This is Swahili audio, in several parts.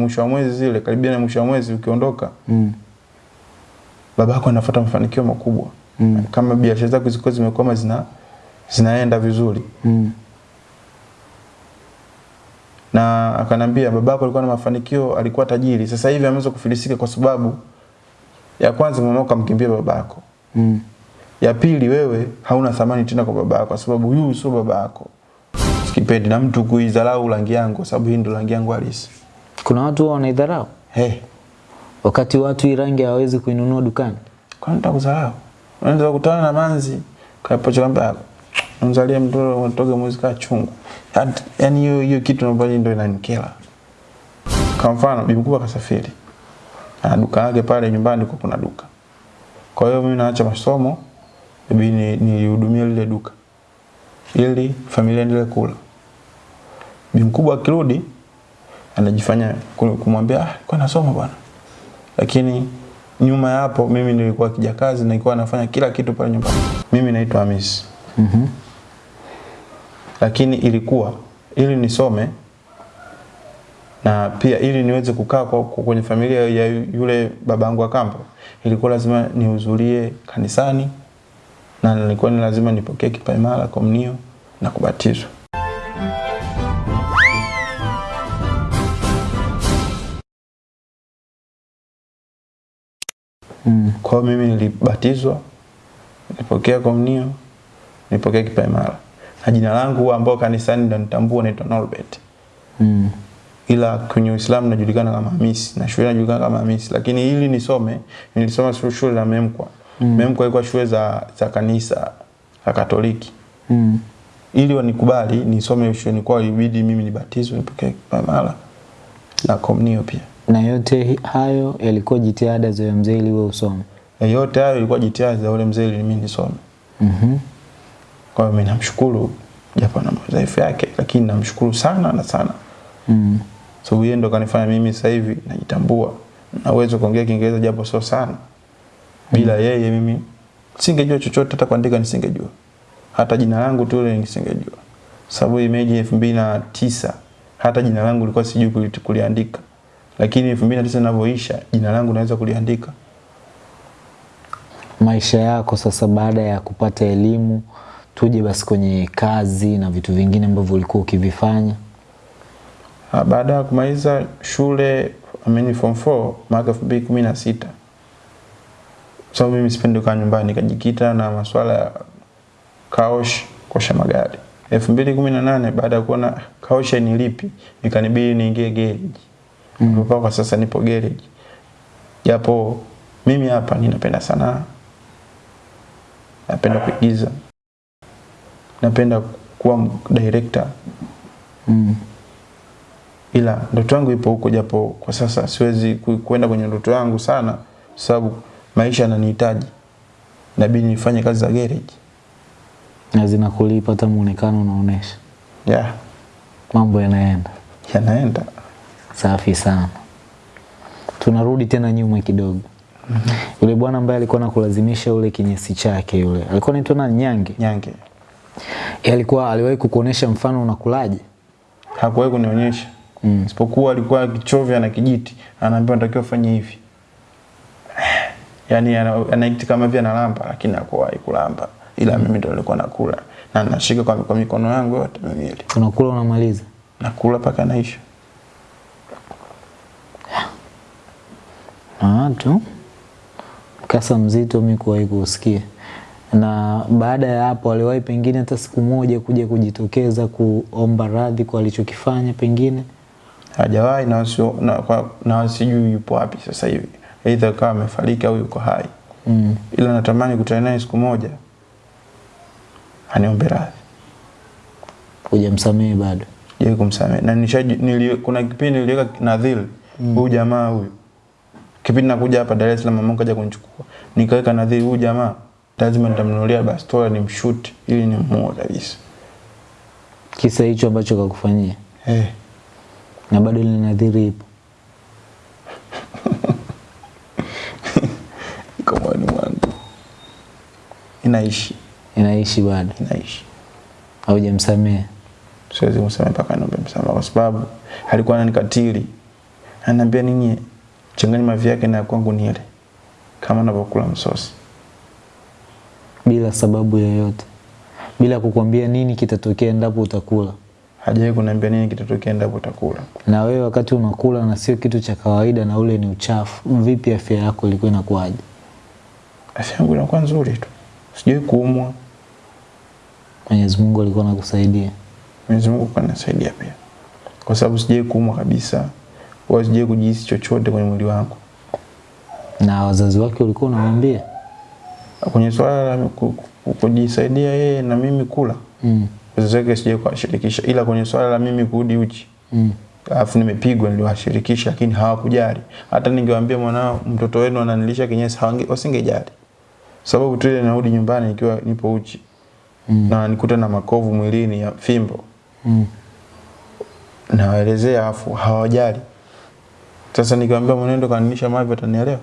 mwisho wa mwezi zile karibia na mwisho wa mwezi ukiondoka Mm. babako anafuata mafanikio makubwa Mm. kama biashara zako zilikuwa zimekwama zina zinaenda vizuri Mm. na akanambia babako alikuwa na mafanikio alikuwa tajiri sasa hivi ameweza kufilisika kwa sababu ya kwanza mama kamkimbia babako Mm. ya pili wewe hauna thamani tena kwa babako kwa sababu huyu sio babako sikipendi na mtu kuidharau rangi yangu sababu hii ndio rangi yangu halisi Kuna watu wanaidharau. Hey, wakati watu irangi rangi hawawezi kuinunua dukani. Kwa nini utakudharau? unaweza kukutana na manzi kapocha kwamba mzalie mtoto unatoka mwezi kaa chungu. Yaani hiyo hiyo kitu ambayo ndio inanikera. Kwa mfano bibi mkubwa kasafiri ana duka lake pale nyumbani kwa kuna duka. Kwa hiyo mimi naacha masomo bibi ni- nilihudumia lile duka. Ili familia endelee kula. Bibi mkubwa akirudi anajifanya ku- kumwambia ah kwa nasoma bwana. Lakini nyuma ya hapo mimi nilikuwa kijakazi na nilikuwa nafanya kila kitu pale nyumbani. Mimi naitwa Hamisi -hmm. lakini ilikuwa ili nisome na pia ili niweze kukaa kwa, kwenye familia ya yule babangu wa kambo ilikuwa lazima nihudhurie kanisani na nilikuwa ni lazima nipokee kipaimara komunio na kubatizwa Mm. kwa mimi nilibatizwa nilipokea komunio nilipokea kipaimara na jina langu ambao kanisani ndo nitambua naitwa Norbert Mm. ila kwenye Uislamu najulikana kama Hamisi na shule najulikana kama Hamisi, lakini ili nisome nilisoma shule la Memkwa. Mm. Memkwa ilikuwa shule za, za kanisa la Katoliki. Mm. Ili wanikubali nisome shule kwa ilibidi mimi nibatizwe nipokee kipaimara na komunio pia. Na yote hayo yalikuwa jitihada za mzee ili wewe usome. Na yote hayo ilikuwa jitihada za yule mzee ili mimi nisome. Mhm. Mm Kwa hiyo mimi namshukuru japo na madhaifu yake, lakini namshukuru sana na sana. Mm. So yeye ndo kanifanya mimi sasa hivi najitambua na uwezo kuongea Kiingereza japo sio sana. Bila mm. yeye mimi singejua chochote, hata kuandika nisingejua, hata jina langu tu ile nisingejua, sababu imeji elfu mbili na tisa hata jina langu lilikuwa sijui kuli- kuliandika, lakini elfu mbili na tisa linavyoisha jina langu naweza kuliandika. Maisha yako sasa baada ya kupata elimu, tuje basi kwenye kazi na vitu vingine ambavyo ulikuwa ukivifanya. Ah, Baada ya kumaliza shule amini form 4 mwaka 2016 sababu mimi sipendi kukaa nyumbani nikajikita na masuala ya kaosh kosha magari 2018 baada ya kuona kaosha ni lipi nikanibidi niingie garage mm. kwa sasa nipo garage japo mimi hapa ninapenda sanaa napenda kuigiza napenda kuwa director Mm. ila ndoto yangu ipo huko, japo kwa sasa siwezi kuenda kwenda kwenye ndoto yangu sana, sababu maisha yananihitaji, inabidi nifanye kazi za garage. Na zinakulipa hata muonekano unaonesha. Yeah, Mambo yanaenda. yanaenda. Safi sana. Tunarudi tena nyuma kidogo. Mm -hmm. Yule bwana ambaye alikuwa anakulazimisha ule kinyesi chake yule. Alikuwa anaitwa nani? Nyange. Nyange Yeye alikuwa aliwahi kukuonesha mfano unakulaje? hakuwahi kunionyesha Mm. isipokuwa alikuwa akichovya na kijiti, anaambia unatakiwa ufanye hivi, Yaani anaikiti kama vile analamba, lakini hakuwahi kulamba, ila mm. mimi ndo nilikuwa nakula na nashika kwa, kwa mikono yangu yote miwili, Unakula unamaliza. nakula mpaka naisha. Na watu mkasa mzito mimi kuwahi kusikia. Na baada ya hapo aliwahi pengine hata siku moja kuja kujitokeza kuomba radhi kwa alichokifanya pengine. hajawahi na na, na wasijui yupo wapi sasa hivi, aidha kama amefariki au yuko hai, Mm. ila natamani kutana naye siku moja aniombe radhi, Hujamsamehe bado. je kumsamehe. Na nishaji, nili, kuna kipindi niliweka nadhiri huyu jamaa huyu, kipindi nakuja hapa Dar es Salaam, mama kaja kunichukua, nikaweka nadhiri huyu jamaa lazima nitamnunulia bastola nimshuti ili nimuue kabisa. Kisa hicho ambacho kakufanyia. Eh, Na bado ile nadhiri ipo. iko moyoni mwangu, inaishi Inaishi bado. inaishi Haujamsamehe. siwezi kumsamehe mpaka niombe msamaha kwa sababu alikuwa ananikatili Ananiambia nini? Changanya mavi yake na kwangu nile. Kama navyokula msosi. bila sababu yoyote, bila kukwambia nini kitatokea endapo utakula. Hajawahi kuniambia nini kitatokea endapo utakula. Na wewe wakati unakula na sio kitu cha kawaida na ule ni uchafu, vipi afya yako ilikuwa inakuwaje? Afya yangu inakuwa nzuri tu. sijui kuumwa. Mwenyezi Mungu alikuwa anakusaidia. Mwenyezi Mungu kanisaidia pia. Kwa sababu sijai kuumwa kabisa. Wala sijawahi kujihisi chochote kwenye mwili wangu. Na wazazi wake walikuwa unawaambia? Kwenye swala la ku- ku- kujisaidia yeye na mimi kula. Mm. Wazazi wake sijawahi kuwashirikisha ila kwenye swala la mimi kurudi uchi. Mm. Alafu nimepigwa niliwashirikisha lakini hawakujali. Hata ningewaambia mwanao mtoto wenu ananilisha kinyesi wasingejali. Sababu tu ile narudi nyumbani nikiwa nipo uchi. Mm. Na nikuta na makovu mwilini ya fimbo. Mm. nawaelezea afu hawajali. Sasa nikiwaambia mwenendo kaninisha mavi atanielewa.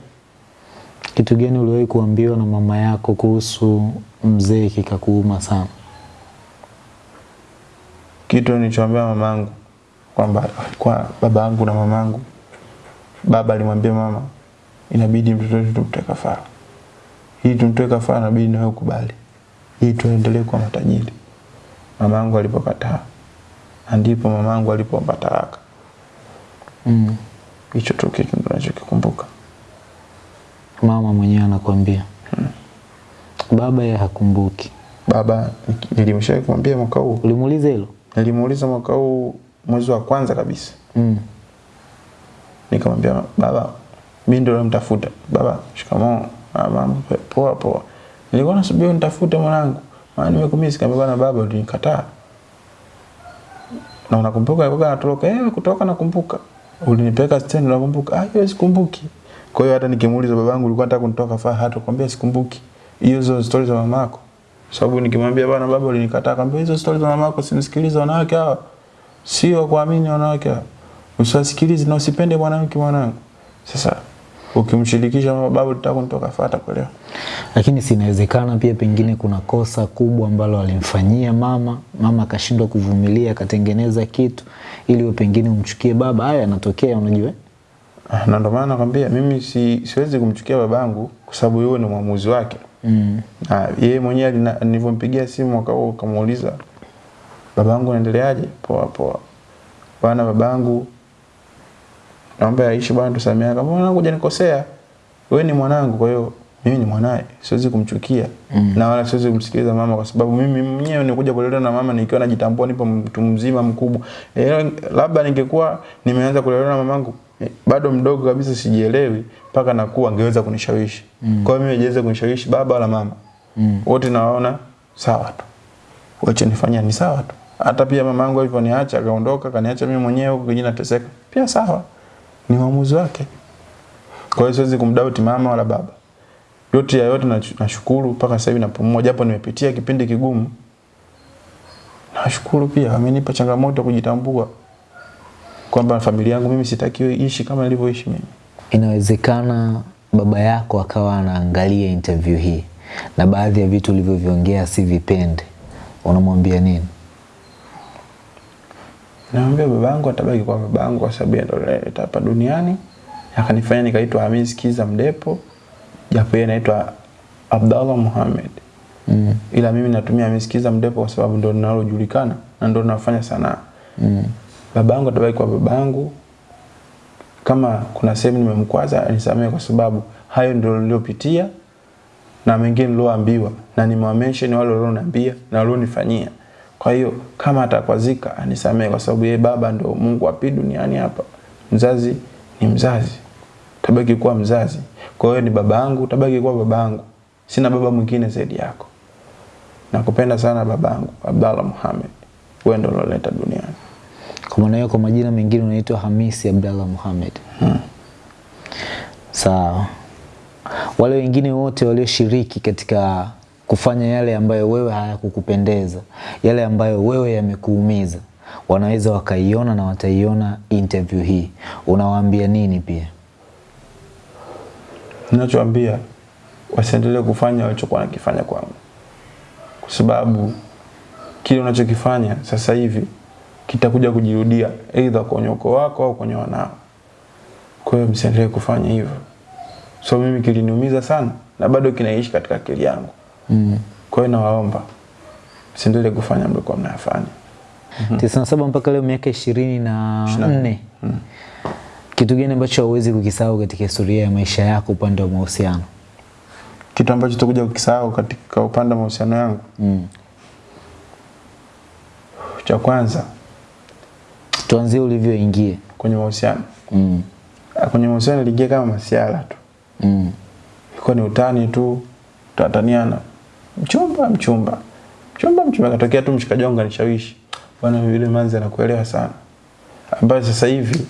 Kitu gani uliwahi kuambiwa na mama yako kuhusu mzee kikakuuma sana? Kitu nilichoambia mamangu kwamba kwa baba yangu na mamangu, baba alimwambia mama, inabidi mtoto wetu tumtoe kafara. Hii tumtoe kafara, inabidi nawe ukubali, hii tuendelee kuwa matajiri. Mamangu alipokataa, ndipo mamangu alipoomba talaka. Mm. Hicho tu kitu ndo nachokikumbuka. Mama mwenyewe Hmm. Baba yeye hakumbuki. Baba nilimshawahi kumwambia mwaka huu, Ulimuuliza hilo? nilimuuliza mwaka huu mwezi wa kwanza kabisa. Mm. nikamwambia baba mimi ndio namtafuta baba shikamoo. Ah, mama poa poa. Nilikuwa nasubiri unitafute mwanangu. Maana nimekumisi kaambia na baba ulinikataa. Na unakumbuka? Alikuwa anatoroka. Eh kutoka nakumbuka ulinipeleka stendi nakumbuka ah hiyo sikumbuki. Kwa hiyo hata nikimuuliza babangu ulikuwa nataka faa hata kwambia sikumbuki. Hiyo hizo stories za mamako. Sababu nikimwambia bwana baba ulinikataa kwambia hizo stories za mamako simsikilize wanawake hawa. Sio kuamini wanawake hawa. Usiwasikilize na usipende mwanamke mwanangu. Sasa ukimshirikisha mama baba tutaka kunitoka fata kuelewa Lakini sinawezekana pia pengine kuna kosa kubwa ambalo alimfanyia mama, mama akashindwa kuvumilia akatengeneza kitu ili pengine umchukie baba. Haya yanatokea unajua. Ah, na ndio maana nakwambia mimi si, siwezi kumchukia babangu kwa sababu yeye ni mwamuzi wake Mm. na yeye mwenyewe nilivyompigia simu mwaka huo kamuuliza babangu anaendeleaje poa poa bwana babangu naomba aishi bwana tusameane kama mwanangu hujanikosea. Wewe ni mwanangu kwa hiyo mimi ni mwanae siwezi kumchukia Mm. na wala siwezi kumsikiliza mama kwa sababu mimi mwenyewe nikuja kulelewa na mama nikiwa najitambua nipo mtu mzima mkubwa. E, labda ningekuwa nimeanza kulelewa na mamangu e, bado mdogo kabisa sijielewi mpaka nakuwa angeweza kunishawishi. Mm. kwa hiyo mimi hajaweza kunishawishi baba wala mama. Mm. wote nawaona sawa tu. Wacha nifanya ni sawa tu. Hata pia mamangu alivyoniacha akaondoka kaniacha mimi mwenyewe huko kijana nateseka. Pia sawa ni uamuzi wake. Kwa hiyo siwezi kumdauti mama wala baba. Yote ya yote nashukuru mpaka sasa hivi napumua japo nimepitia kipindi kigumu. Nashukuru pia amenipa changamoto kujitambua kwamba familia yangu mimi sitakiwi ishi kama nilivyoishi mimi. Inawezekana baba yako akawa anaangalia interview hii na baadhi ya vitu ulivyoviongea si vipende, unamwambia nini? Naambia babangu atabaki kwa babangu kwa sababu yeye ndo hapa duniani. Akanifanya nikaitwa Hamis Kiza Mdepo. Japo yeye anaitwa Abdallah Muhammad. Mm. Ila mimi natumia Hamis Kiza Mdepo kwa sababu ndo ninalojulikana na ndo ninafanya sanaa. Mm. Babangu atabaki kwa babangu. Kama kuna sehemu nimemkwaza nisamehe kwa sababu hayo ndio niliyopitia na mengine nilioambiwa na nimewamention wale walioniambia na walionifanyia. Kwa hiyo kama atakwazika anisamehe kwa sababu yeye baba ndo Mungu api pili duniani hapa. Mzazi ni mzazi. Tabaki kuwa mzazi. Kwa hiyo ni baba yangu, tabaki kuwa baba yangu. Sina baba mwingine zaidi yako. Nakupenda sana babangu Abdallah muhamed Wewe ndo unaleta duniani. Kwa maana hiyo, kwa majina mengine unaitwa Hamisi Abdallah Muhammad. Hmm. Sawa. Wale wengine wote walioshiriki katika kufanya yale ambayo wewe hayakukupendeza, yale ambayo wewe yamekuumiza, wanaweza wakaiona na wataiona interview hii, unawaambia nini pia? Ninachoambia wasiendelee kufanya walichokuwa nakifanya kwangu, kwa sababu kile unachokifanya sasa hivi kitakuja kujirudia, aidha kwenye ukoo wako au kwenye wanao. Kwa hiyo msiendelee kufanya hivyo. So mimi kiliniumiza sana na bado kinaishi katika akili yangu. Mm. Kwa hiyo nawaomba msiendelee kufanya mlikuwa mnayafanya. Mm -hmm. saba mpaka leo miaka ishirini na nne kitu gani ambacho hauwezi kukisahau katika historia ya maisha yako upande wa mahusiano Kitu ambacho tutakuja kukisahau katika upande wa mahusiano yangu, mm. cha kwanza tuanzie ulivyoingia kwenye mahusiano, mm. Ah, kwenye mahusiano niliingia kama masiala tu, mm. ilikuwa ni utani tu, tutataniana, mchumba mchumba. Mchumba mchumba, katokea tu mshikaji wangu anishawishi, bwana, yule manzi anakuelewa sana, ambaye sasa hivi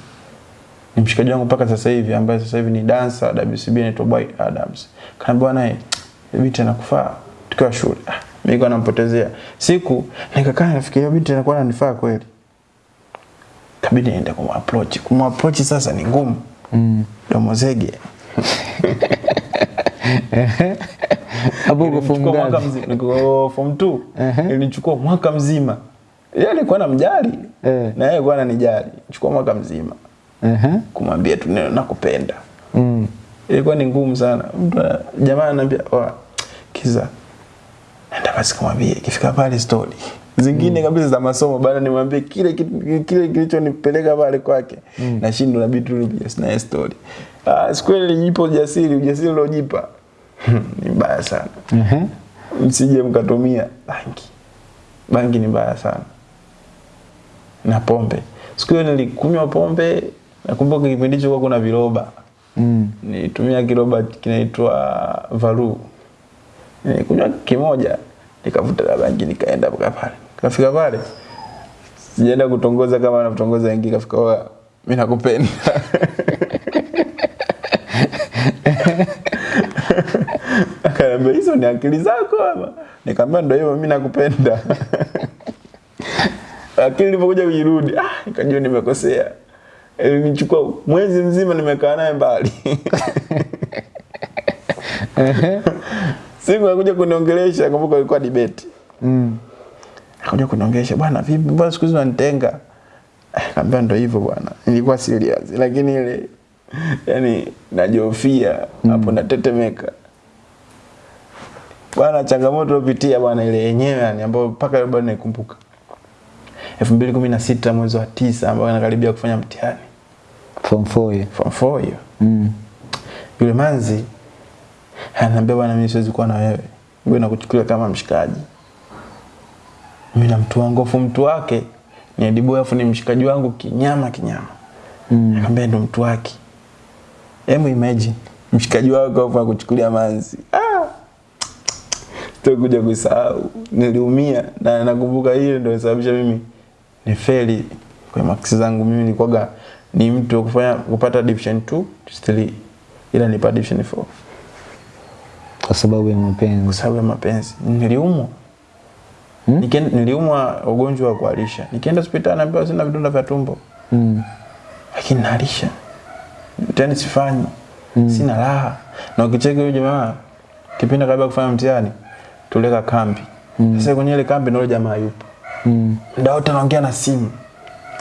ni mshikaji wangu mpaka sasa hivi, ambaye sasa hivi ni dansa wa WCB anaitwa Boy Adams. Kana bwana, eh, binti anakufaa. Tukiwa shule. Ah, mimi kwa nampotezea. Siku, nikakaa nafikiria binti anakuwa ananifaa kweli, kabidi niende kumapproach. Kumapproach sasa ni ngumu, mm. domo zege hapo form ngapi? niko form 2. Ilinichukua mwaka mzima. Yeye alikuwa anamjali Eh. na yeye alikuwa ananijali. Chukua mwaka mzima Ehe. kumwambia tu neno nakupenda. Mm. Ilikuwa ni ngumu sana. Jamaa ananiambia, "Oh, kiza. Nenda basi kumwambia ikifika pale story." Zingine mm. kabisa za masomo bado nimwambie kile kile kilichonipeleka pale kwake. Nashindwa na bitu rupia sina story. Ah, siku ile nilijipa ujasiri, ujasiri uliojipa. Ni mbaya sana Ehe. msije mkatumia bangi. Bangi ni mbaya sana, na pombe. Siku hiyo nilikunywa pombe, nakumbuka kipindi hicho kuna viroba, Mm. nilitumia kiroba kinaitwa Valu, nilikunywa kimoja, nikavuta la bangi, nikaenda mpaka pale. Kafika pale, sijaenda kutongoza kama anatongoza wengi kafika mimi nakupenda Akaniambia hizo ni akili zako ama? Nikamwambia ndio hivyo mimi nakupenda. Akili ilipokuja kujirudi, ah, nikajua nimekosea. Ilinichukua mwezi mzima nimekaa naye mbali. Siku akuja kuniongelesha, kumbuka ilikuwa debate. Mm. akuja kuniongelesha, bwana vipi, mbona siku hizi unanitenga? Eh, Nikamwambia ndio hivyo bwana. Nilikuwa serious, lakini ile yani najofia hapo mm. natetemeka. Bwana changamoto upitia bwana ile yenyewe yani ambayo mpaka leo bado naikumbuka. 2016 mwezi wa tisa ambao nakaribia kufanya mtihani. Form 4 hiyo. Form 4 hiyo. Mm. Yule manzi ananiambia bwana, mimi siwezi kuwa na wewe, wewe nakuchukulia kama mshikaji. Mimi na mtu wangu, afu mtu wake ni Ediboy, afu ni mshikaji wangu kinyama kinyama. Mm. Nikamwambia ndo mtu wake. Hebu imagine mshikaji wako afu akuchukulia manzi. Ah! Sitakuja kusahau. Niliumia na nakumbuka hiyo ndio sababisha mimi ni feli kwa maksi zangu. Mimi nilikuwa ni mtu kufanya kupata division 2 3 ila nipa division 4 Kwa sababu ya mapenzi kwa sababu ya mapenzi. Niliumwa. Hmm? Nikienda niliumwa ugonjwa wa kuharisha. Nikienda hospitali naambiwa sina vidonda vya tumbo. Mm. lakini nalisha tena sifanyi sina raha na ukicheki huyu jamaa kipindi kabla ya kufanya mtihani tuleka kambi. Mm. sasa kwenye ile kambi ndio jamaa yupo. Mm. muda wote anaongea na simu.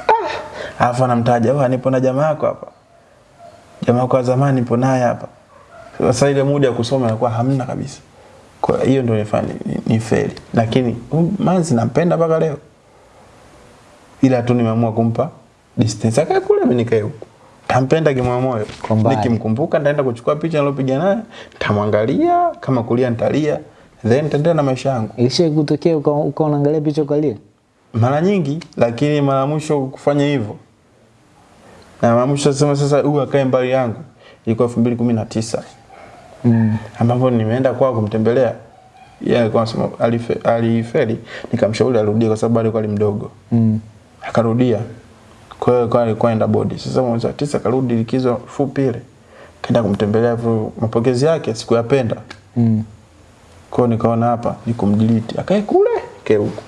Ah! Alafu anamtaja wewe nipo na jamaa yako hapa. Jamaa yako wa zamani nipo naye hapa. Sasa ile muda ya kusoma inakuwa hamna kabisa. Kwa hiyo ndio nifanya ni, ni feli lakini um, manzi nampenda mpaka leo. Ila tu nimeamua kumpa distance. Akae kule mimi nikae huko. Tampenda kimoyo moyo. Nikimkumbuka nitaenda kuchukua picha nilopiga naye nitamwangalia kama kulia nitalia then nitaendelea na maisha yangu. Ilishe kutokea uka, uka unaangalia picha ukalia? mara nyingi lakini mara mwisho kufanya hivyo. Na mara mwisho sema sasa huyu akae mbali yangu ilikuwa 2019 Mm. ambapo nimeenda kwao kumtembelea. Yeye alikuwa anasema alife- alifeli. Nikamshauri arudie kwa sababu alikuwa ali mdogo. Mm. akarudia. Kwa hiyo kwa alikuwa enda bodi. Sasa mwezi wa tisa karudi likizo fupi ile. Kaenda kumtembelea mapokezi yake sikuyapenda Mm. Kwa nikaona hapa ni kumdelete akae kule kae huko.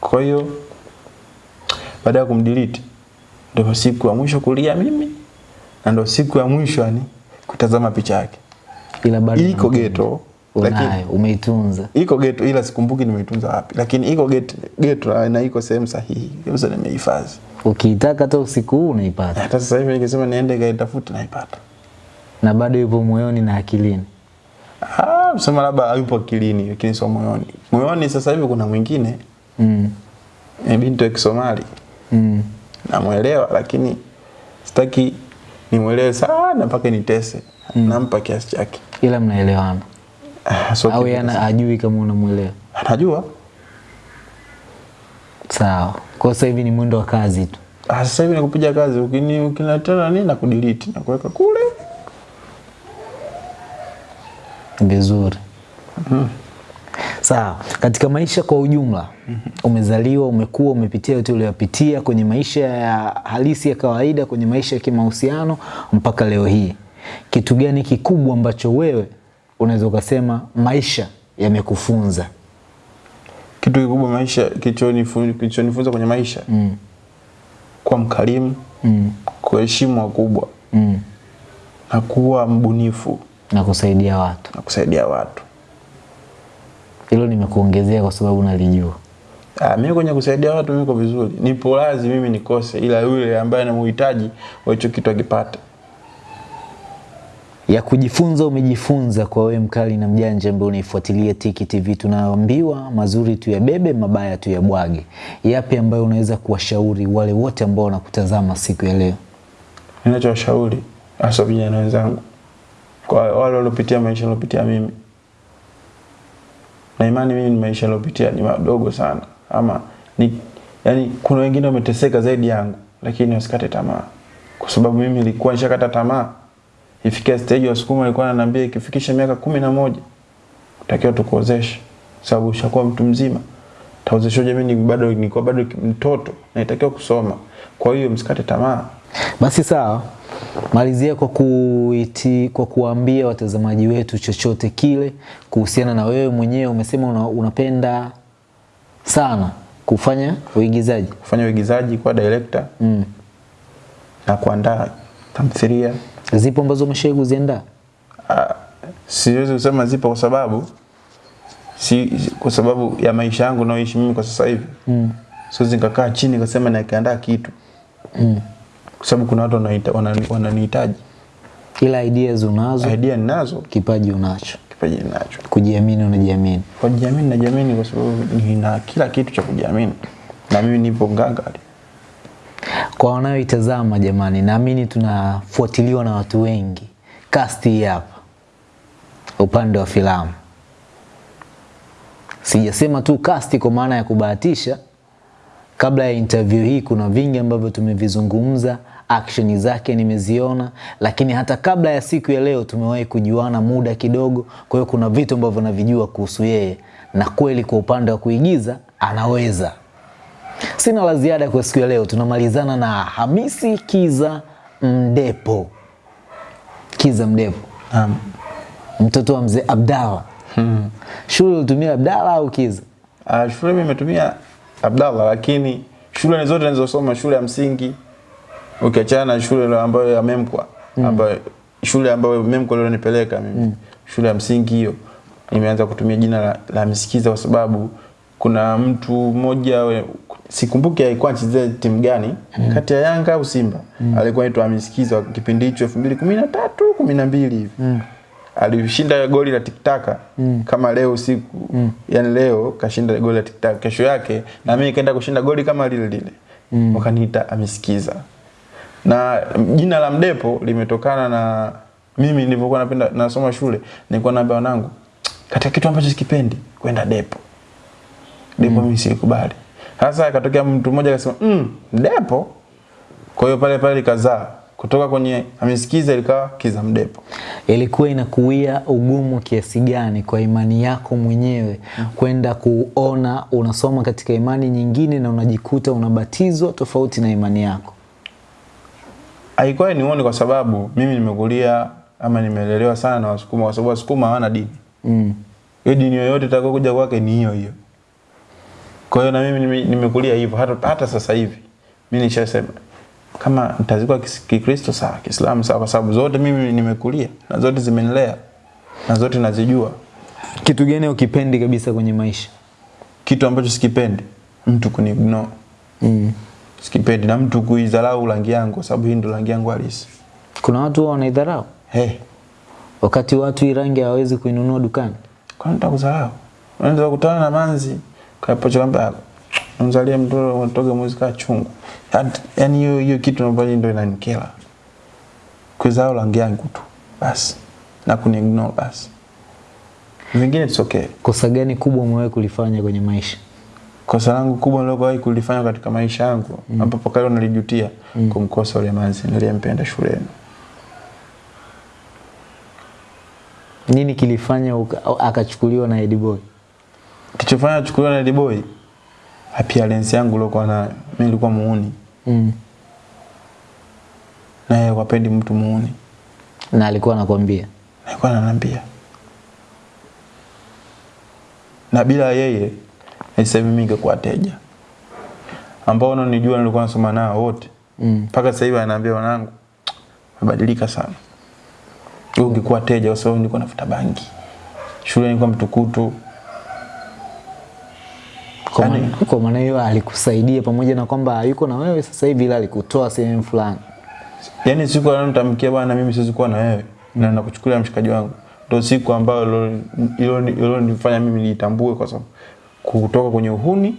kwa hiyo baada ya kumdelete ndio siku ya mwisho kulia mimi na ndio siku ya mwisho yani kutazama picha yake Ila bado iko ghetto geto lakini umeitunza. iko geto ila sikumbuki nimeitunza wapi lakini iko geto geto na iko sehemu sahihi kabisa nimehifadhi Ukiitaka hata usiku huu unaipata, Hata sasa hivi nikisema niende kaitafute naipata. na bado yupo moyoni na akilini. Ah, sema labda hayupo kilini lakini sio moyoni. Moyoni sasa hivi kuna mwingine Mm. ni binti wa Kisomali. Mm. Namuelewa lakini sitaki nimwelewe sana mpaka nitese. mm. Nampa kiasi chake. Ila mnaelewana Ah, so au yana ajui kama unamuelewa? anajua. Sawa. Kwa sasa hivi ni mwendo wa kazi tu. Ah, sasa hivi nakupiga kazi ukini ukinatana nini na kudelete na kuweka kule. Vizuri. Mm. Sawa. Katika maisha kwa ujumla, umezaliwa, umekuwa, umepitia yote uliyopitia kwenye maisha ya halisi ya kawaida, kwenye maisha ya kimahusiano mpaka leo hii, kitu gani kikubwa ambacho wewe unaweza ukasema maisha yamekufunza? Kitu kikubwa maisha kilichonifu- kilichonifunza kwenye maisha Mm. kuwa mkarimu, Mm. kuheshimu wakubwa Mm. na kuwa mbunifu Na kusaidia watu, na kusaidia watu. hilo nimekuongezea kwa sababu nalijua. Ah, mimi kwenye kusaidia watu mimi niko vizuri. Nipo lazi mimi nikose ila yule ambaye anamuhitaji wa hicho kitu akipata. ya kujifunza umejifunza kwa wewe mkali na mjanja ambaye unaifuatilia Tiki TV. Tunaambiwa mazuri tu yabebe mabaya tu tuyabwage. Yapi ambayo unaweza kuwashauri wale wote ambao wanakutazama siku ya leo? Ninachowashauri hasa vijana wenzangu kwa wale waliopitia maisha waliopitia mimi. Na imani mimi ni maisha aliopitia ni madogo sana ama ni yani kuna wengine wameteseka zaidi yangu lakini wasikate tamaa. Kwa sababu mimi nilikuwa nishakata tamaa. Ifikia stage wasukuma alikuwa ananiambia ikifikisha miaka kumi na moja utakiwa tukuozeshe sababu ushakuwa mtu mzima. Taozeshoje mimi bado nilikuwa bado mtoto naitakiwa kusoma. Kwa hiyo msikate tamaa. Basi sawa, malizia kwa kuiti, kwa kuambia watazamaji wetu chochote kile kuhusiana na wewe mwenyewe. Umesema una, unapenda sana kufanya uigizaji kufanya uigizaji kwa director mm. na kuandaa tamthilia. Zipo ambazo umeshawahi kuziandaa? Ah, Siwezi kusema zipo kwa sababu si, kwa sababu ya maisha yangu naoishi mimi kwa sasa hivi mm. siwezi nikakaa chini kasema nakiandaa kitu mm. Kwa sababu kuna watu wanani- wananihitaji. Ila ideas unazo, Idea ninazo, kipaji unacho, kipaji ninacho. kujiamini unajiamini. Kwa kujiamini najiamini kwa sababu nina kila kitu cha kujiamini na mimi nipo ngangari. Kwa wanayoitazama jamani, naamini tunafuatiliwa na watu wengi. Cast hii hapa upande wa filamu, sijasema tu kasti kwa maana ya kubahatisha. Kabla ya interview hii, kuna vingi ambavyo tumevizungumza, action zake nimeziona, lakini hata kabla ya siku ya leo tumewahi kujuana muda kidogo. Kwa hiyo kuna vitu ambavyo navijua kuhusu yeye, na kweli kwa upande wa kuigiza anaweza. Sina la ziada kwa siku ya leo. Tunamalizana na Hamisi Kiza Mdepo. Kiza Mdepo, um, mtoto wa mzee Abdalla. Hmm. Shule ulitumia Abdalla au Kiza? Uh, shule mimi nimetumia Abdalla, lakini shule zote nilizosoma shule ya msingi ukiachana na shule ambayo ya Memkwa mm. ambayo shule ambayo Memkwa leo nipeleka mimi. Shule ya msingi hiyo. Nimeanza kutumia jina la, la Msikiza kwa sababu kuna mtu mmoja sikumbuki alikuwa anachezea timu gani mm. kati ya Yanga au Simba. Mm. alikuwa anaitwa Msikiza kipindi hicho 2013 12 hivi. Alishinda goli la tiktaka mm. kama leo usiku. Yani leo kashinda goli la tiktaka kesho yake na mimi nikaenda kushinda goli kama lile lile. Mm. wakaniita amesikiza na jina la mdepo limetokana na mimi nilivyokuwa napenda nasoma shule nilikuwa naambia wanangu katika kitu ambacho sikipendi kwenda depo. Depo mimi sikubali sasa akatokea mtu mmoja akasema mm, depo kwa hiyo pale pale likazaa. Kutoka kwenye amesikiza ilikawa kiza mdepo. Ilikuwa inakuia ugumu kiasi gani kwa imani yako mwenyewe kwenda kuona unasoma katika imani nyingine na unajikuta unabatizwa tofauti na imani yako? Haikuwa nione kwa sababu mimi nimekulia ama nimelelewa sana na wasukuma kwa sababu wasukuma hawana dini Mm. hiyo dini yoyote itakao kuja kwake ni hiyo hiyo kwa hiyo na mimi nimekulia hivyo hata, hata sasa hivi mimi nishasema kama nitazikwa kikristo sawa kiislamu sawa kwa sababu zote mimi nimekulia na zote zimenilea na zote nazijua Kitu gani ukipendi kabisa kwenye maisha? kitu ambacho sikipendi mtu kuniignore Mm. Sikipendi na mtu kuidharau rangi yangu kwa sababu hii ndo rangi yangu halisi. Kuna watu wanaidharau Hey, wakati watu hii rangi hawawezi kuinunua dukani. kwani nitakudharau? Unaweza kukutana na manzi kapocha kwamba mzalie mtoto unatoka muzika chungu. Yaani- Yaani hiyo hiyo kitu ambayo ndio inanikera. Kuidharau rangi yangu tu. Basi. Na kuniignore basi. Vingine it's okay. Kosa gani kubwa umewahi kulifanya kwenye maisha? Kosa langu kubwa nilowahi kulifanya katika maisha yangu mm. ambapo kale nalijutia mm. kumkosa yule manzi niliyempenda shuleni. Nini kilifanya akachukuliwa na Ed Boy? Kichofanya achukuliwa na Ed Boy appearance yangu nilikuwa nayo. Mimi nilikuwa muuni. Mm. Na yeye hapendi mtu muuni. Na alikuwa nakwambia Alikuwa ananiambia. Na bila yeye mingi kwa ningekuwa teja. Ambao unanijua nilikuwa nasoma nao wote. mm. Mpaka sasa hivi ananiambia wanangu mabadilika sana. Wewe ungekuwa teja kwa sababu nilikuwa nafuta bangi. Shule nilikuwa mtukutu. Kwa Yaani- maana- kwa maana hiyo alikusaidia pamoja na kwamba yuko na wewe sasa hivi, ila alikutoa sehemu fulani. Yaani siku alonitamkia bwana mimi siwezi kuwa na wewe na nakuchukulia mshikaji wangu. Ndio siku ambayo ilo- ilo ilo nifanya mimi nitambue kwa sababu kutoka kwenye uhuni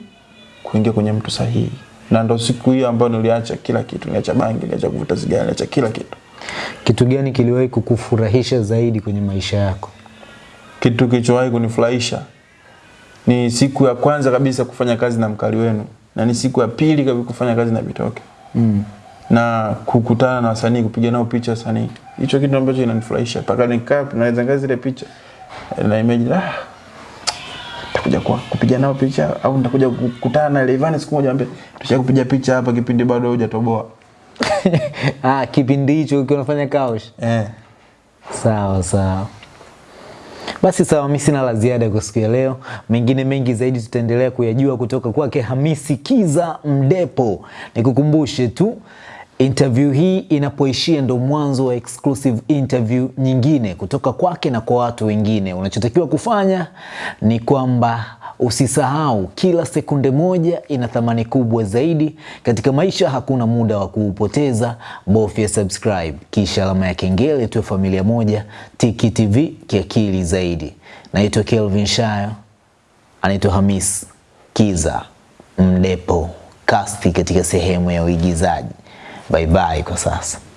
kuingia kwenye mtu sahihi. Na ndo siku hiyo ambayo niliacha kila kitu, niliacha bangi, niliacha kuvuta sigara, niliacha kila kitu. Kitu gani kiliwahi kukufurahisha zaidi kwenye maisha yako? Kitu kilichowahi kunifurahisha ni siku ya kwanza kabisa kufanya kazi na mkali wenu na ni siku ya pili kabisa kufanya kazi na Bitoke mm. na kukutana na wasanii kupiga nao picha wasanii. Hicho kitu ambacho kinanifurahisha, mpaka nikaa naweza ngazi zile picha na imagine ah nitakuja kwa kupiga nao picha au nitakuja kukutana na Levan siku moja ambe tusha kupiga picha hapa kipindi bado hujatoboa. Ah, kipindi hicho ukiwa unafanya kaush. Eh. Sawa sawa. Basi sawa, mimi sina la ziada kwa siku ya leo. Mengine mengi zaidi tutaendelea kuyajua kutoka kwake Hamisi Kiza Mdepo. Nikukumbushe tu interview hii inapoishia ndo mwanzo wa exclusive interview nyingine kutoka kwake na kwa watu wengine. Unachotakiwa kufanya ni kwamba usisahau kila sekunde moja ina thamani kubwa zaidi katika maisha. Hakuna muda wa kuupoteza, bofya subscribe kisha alama ya kengele, tuwe familia moja. Tiki TV kiakili zaidi. Naitwa Kelvin Shayo, anaitwa Hamis Kiza Mdepo, kasti katika sehemu ya uigizaji. Bye bye kwa sasa.